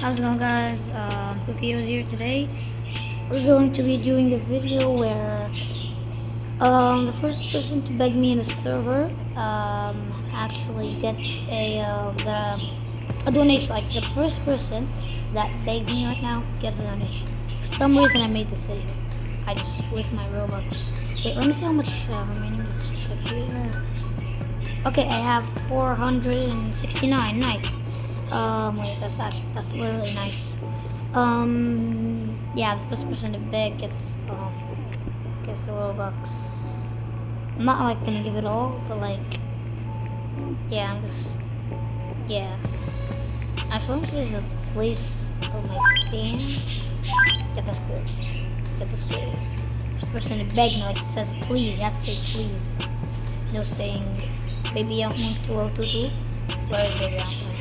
How's it going guys? Uh, Cookio's here today. We're going to be doing a video where um, the first person to beg me in the server um, actually gets a, uh, the, a donation. Like the first person that begs me right now gets a donation. For some reason I made this video. I just waste my Robux. Wait, let me see how much uh, remaining is. Okay, I have 469. Nice. Um, wait, that's actually, that's literally nice. Um, yeah, the first person to beg gets, um, gets the Robux. I'm not, like, gonna give it all, but, like, yeah, I'm just, yeah. Actually, let me use a place for my stand. Yeah, that's good. Yeah, that's good. First person to beg me, like, it says please, you have to say please. No saying, baby, I want to to do. Where is baby, I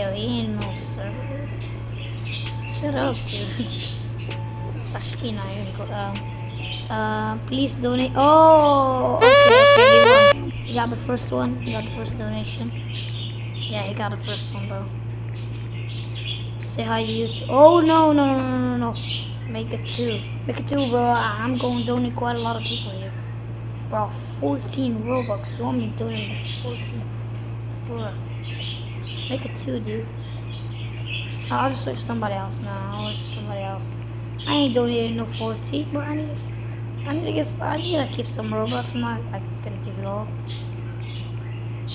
ain't no server. Shut up, dude. Sashki na yun ko. Uh, please donate. Oh, okay, okay. You got the first one. You got the first donation. Yeah, you got the first one, bro. Say hi to YouTube. Oh, no, no, no, no, no, no. Make it two. Make it two, bro. I'm going to donate quite a lot of people here. Bro, 14 Robux. You want me to donate 14? Bro. Make it two, dude. I'll just wait for somebody else now. I'll wait for somebody else. I ain't donating no 40, but I need, I need to get, I need to keep some Robux. I'm not like, gonna give it all.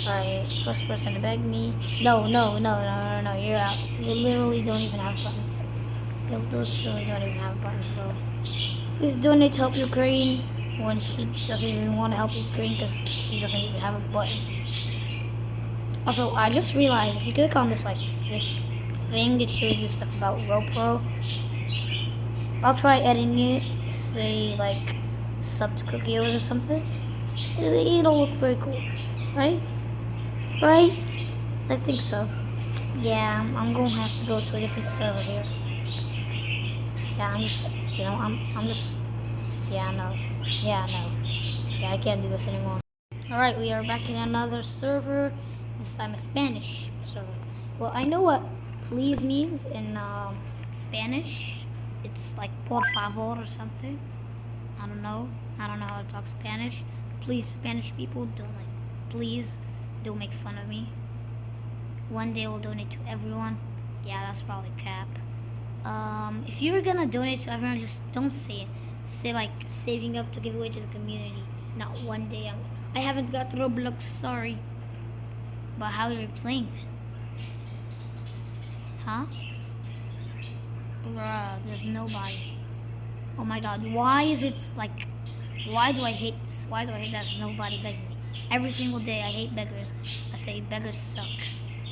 Alright, first person to beg me. No, no, no, no, no, no, you're out. You literally don't even have buttons. You literally don't even have buttons, bro. Please donate to help Ukraine when she doesn't even want to help Ukraine because she doesn't even have a button. Also, I just realized if you click on this like this thing, it shows you stuff about RoPro. I'll try editing it, say like sub to Cookios or something. It'll look very cool, right? Right? I think so. Yeah, I'm gonna have to go to a different server here. Yeah, I'm just, you know, I'm, I'm just, yeah, no, yeah, no, yeah, I can't do this anymore. All right, we are back in another server this time a Spanish server. Well, I know what please means in um, Spanish. It's like por favor or something. I don't know. I don't know how to talk Spanish. Please, Spanish people, don't like, please don't make fun of me. One day we'll donate to everyone. Yeah, that's probably cap. Um, if you were gonna donate to everyone, just don't say it. Say like saving up to give away to the community. Not one day. I'm, I haven't got Roblox. Sorry. But how are you playing then? Huh? Bruh, there's nobody. Oh my god, why is it like, why do I hate this? Why do I hate that there's nobody begging me? Every single day I hate beggars. I say beggars suck.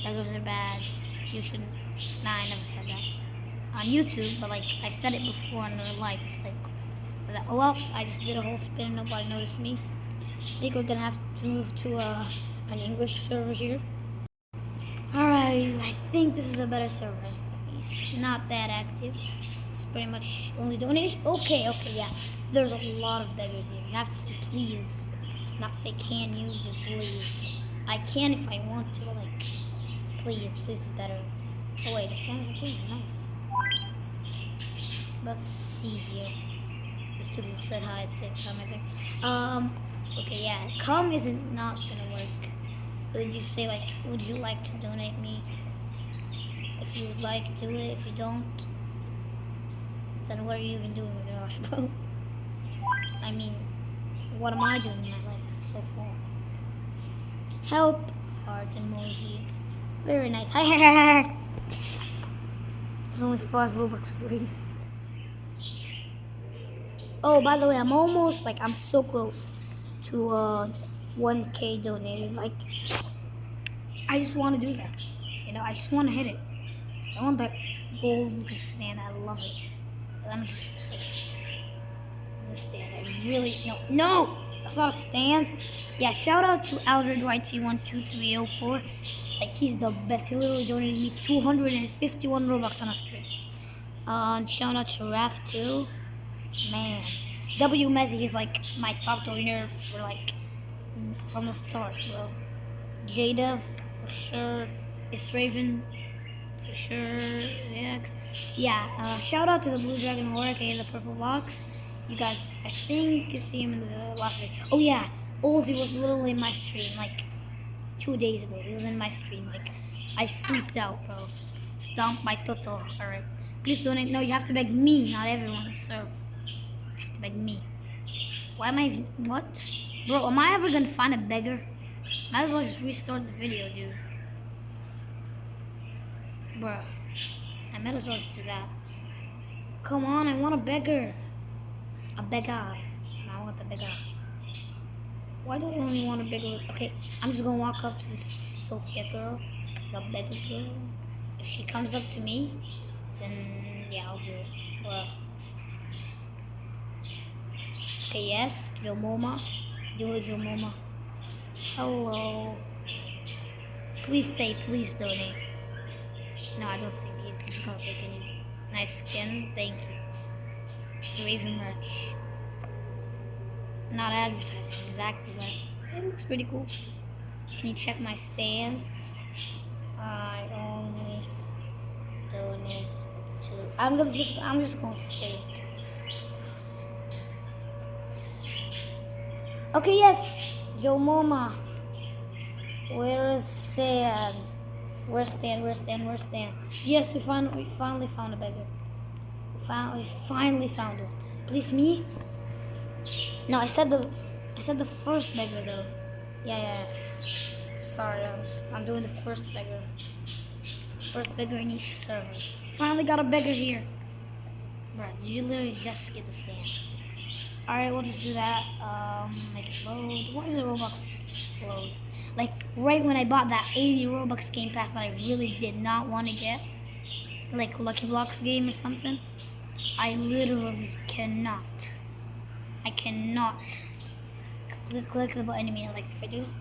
Beggars are bad. You shouldn't. Nah, I never said that. On YouTube, but like, I said it before in real life. Like, that, well, I just did a whole spin and nobody noticed me. I think we're gonna have to move to a uh, an English server here. Alright, I think this is a better server. It's not that active. It's pretty much only donation. Okay, okay, yeah. There's a lot of beggars here. You have to say please, not say can you, but please. I can if I want to, like, please, please is better. Oh wait, the stands are pretty nice. Let's see here. Two people said hi at the same time, I think. Um, okay, yeah, come isn't not gonna work would you say like, would you like to donate me? If you would like, to do it. If you don't, then what are you even doing with your life, bro? I mean, what am I doing in my life so far? Help, heart emoji. Very nice. There's only five Robux raised. Oh, by the way, I'm almost, like, I'm so close to, uh, 1k donated. Like, I just want to do that. You know, I just want to hit it. I want that gold looking stand. I love it. Let me just. The stand. I really. No. No! That's not a stand. Yeah, shout out to Aldred YT12304. Like, he's the best. He literally donated me 251 Robux on a stream. Um, shout out to Raph too. Man. W Mezzi is like my top donor for like from the start, bro. Jada, for sure. It's Raven. for sure. X. Yeah. Uh, shout out to the Blue Dragon Horror, aka the Purple Box. You guys, I think you see him in the last video. Oh yeah, Ozzy was literally in my stream like two days ago. He was in my stream. Like I freaked out, bro. Stomp my toto. All right. Please donate. No, you have to beg me, not everyone. So you have to beg me. Why am I? Even, what? Bro, am I ever gonna find a beggar? Might as well just restart the video, dude. Bro, I might as well do that. Come on, I want a beggar. A beggar. I want a beggar. Why do I only want a beggar? Okay, I'm just gonna walk up to this Sophia girl, the beggar girl. If she comes up to me, then yeah, I'll do it. Bruh. Okay, yes, Joe Moma. Do it, Joe Moma. Hello. Please say, please donate. No, I don't think he's just gonna say nice skin. Thank you. Raven merch. Not advertising exactly, but it looks pretty cool. Can you check my stand? I only donate to. I'm gonna just. I'm just gonna say it. Okay. Yes, Joe Moma. Where is stand? Where's Stan? Where's Stan? Where's Stan? Yes, we found we finally found a beggar. We found we finally found one. Please me? No, I said the I said the first beggar though. Yeah, yeah. Sorry, I'm I'm doing the first beggar. First beggar in each server. Finally got a beggar here. Bro, did you literally just get the stand? Alright, we'll just do that. Um, make it load. Why is the Roblox load? Like right when I bought that 80 Robux Game Pass that I really did not want to get, like Lucky Blocks game or something, I literally cannot. I cannot click, click the button I mean, Like if I do this,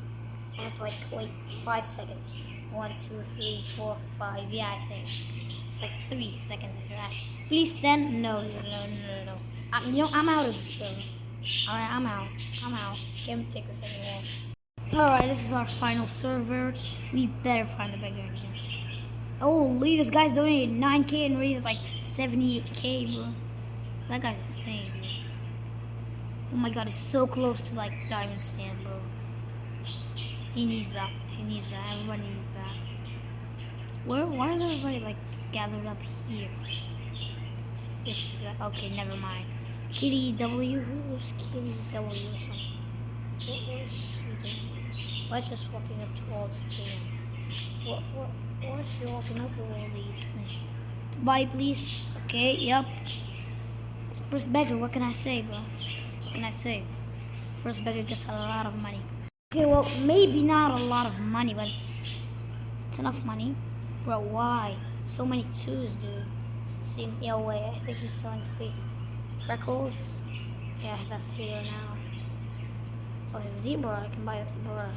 I have to like wait five seconds. One, two, three, four, five. Yeah, I think it's like three seconds if you're asking. Please then no, no, no, no, no. I, you know I'm out of this server. All right, I'm out. I'm out. Can't take second one. Alright, this is our final server. We better find the beggar in here. Holy, this guy's donated 9k and raised like 78k, bro. That guy's insane, dude. Oh my god, he's so close to like diamond stand, bro. He needs that. He needs that. Everybody needs that. Where? Why is everybody like gathered up here? This. Okay, never mind. Kitty W. Who's Kitty W or something? What was she doing? Why is just walking up to all the stands? What, what, why is she walking up to all these things? Bye, please. Okay, yep. First beggar, what can I say, bro? What can I say? First beggar gets a lot of money. Okay, well, maybe not a lot of money, but it's, it's enough money. Bro, why? So many twos, dude. Seems, yeah, wait, I think she's selling faces. Freckles? Yeah, that's here now. Oh, zebra, I can buy zebra.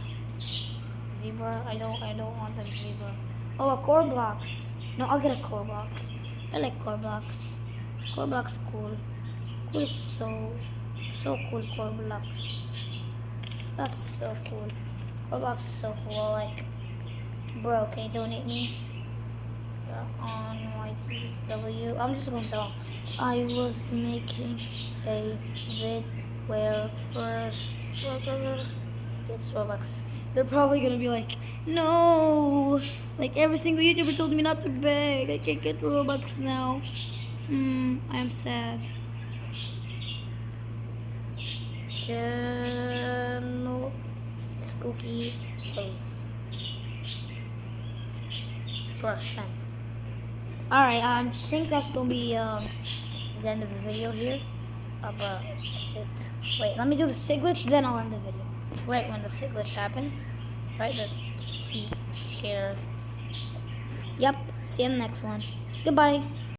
Zebra. I don't I don't want the zebra. Oh a core blocks. No, I'll get a core blocks. I like core blocks. Core blocks cool. Cool is so so cool core blocks. That's so cool. Core blocks so cool. Like bro, can you donate me? On YTW. I'm just gonna tell. I was making a vid where first gets Robux they're probably gonna be like, no, like every single YouTuber told me not to beg. I can't get Robux now. Hmm, I am sad. Channel Spooky Post. Percent. Alright, um, I think that's gonna be um, the end of the video here. Uh, but sit. Wait, let me do the sig glitch, then I'll end the video right when the glitch happens. Right, the seat share. Yep, see you in the next one. Goodbye.